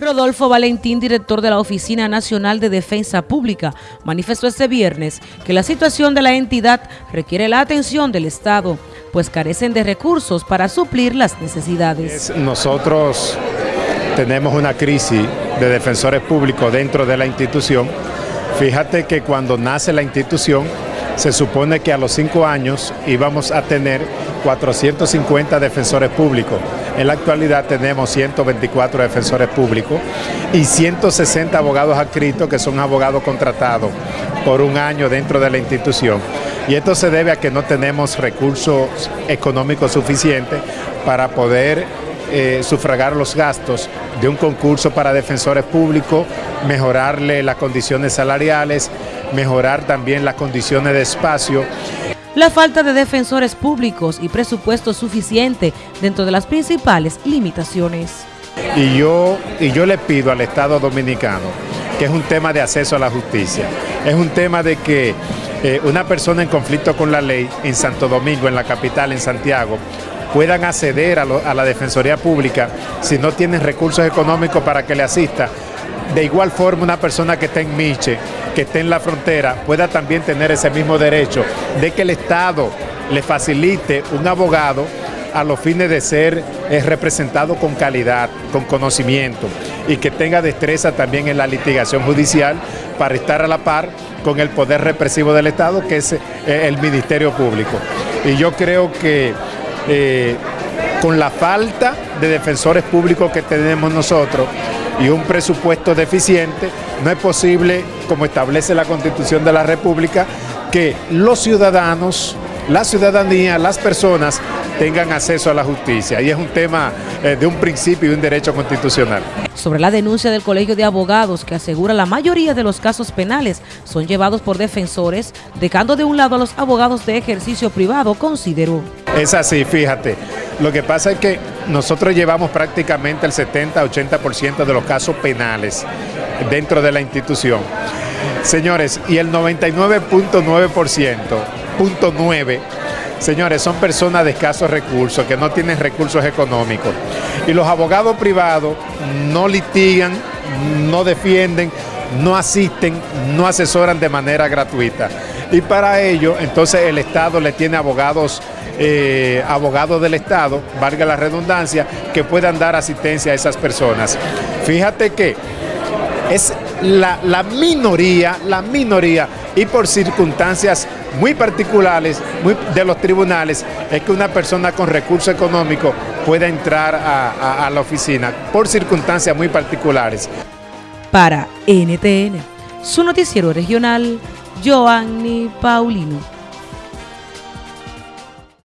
Rodolfo Valentín, director de la Oficina Nacional de Defensa Pública, manifestó este viernes que la situación de la entidad requiere la atención del Estado, pues carecen de recursos para suplir las necesidades. Nosotros tenemos una crisis de defensores públicos dentro de la institución. Fíjate que cuando nace la institución, se supone que a los cinco años íbamos a tener 450 defensores públicos. En la actualidad tenemos 124 defensores públicos y 160 abogados adscritos que son abogados contratados por un año dentro de la institución. Y esto se debe a que no tenemos recursos económicos suficientes para poder eh, sufragar los gastos de un concurso para defensores públicos, mejorarle las condiciones salariales, mejorar también las condiciones de espacio la falta de defensores públicos y presupuesto suficiente dentro de las principales limitaciones. Y yo, y yo le pido al Estado Dominicano, que es un tema de acceso a la justicia, es un tema de que eh, una persona en conflicto con la ley en Santo Domingo, en la capital, en Santiago, puedan acceder a, a la Defensoría Pública si no tienen recursos económicos para que le asista, de igual forma una persona que está en Miche, que esté en la frontera, pueda también tener ese mismo derecho de que el Estado le facilite un abogado a los fines de ser eh, representado con calidad, con conocimiento y que tenga destreza también en la litigación judicial para estar a la par con el poder represivo del Estado que es eh, el Ministerio Público. Y yo creo que eh, con la falta de defensores públicos que tenemos nosotros, y un presupuesto deficiente, no es posible, como establece la Constitución de la República, que los ciudadanos, la ciudadanía, las personas tengan acceso a la justicia. Y es un tema eh, de un principio y un derecho constitucional. Sobre la denuncia del Colegio de Abogados que asegura la mayoría de los casos penales son llevados por defensores, dejando de un lado a los abogados de ejercicio privado, consideró. Es así, fíjate. Lo que pasa es que nosotros llevamos prácticamente el 70-80% de los casos penales dentro de la institución. Señores, y el 99.9%, punto 9, señores, son personas de escasos recursos, que no tienen recursos económicos. Y los abogados privados no litigan, no defienden, no asisten, no asesoran de manera gratuita. Y para ello, entonces el Estado le tiene abogados eh, abogados del Estado, valga la redundancia, que puedan dar asistencia a esas personas. Fíjate que es la, la minoría, la minoría, y por circunstancias muy particulares de los tribunales, es que una persona con recurso económico pueda entrar a la oficina, por circunstancias muy particulares. Para NTN, su noticiero regional, Joanny Paulino.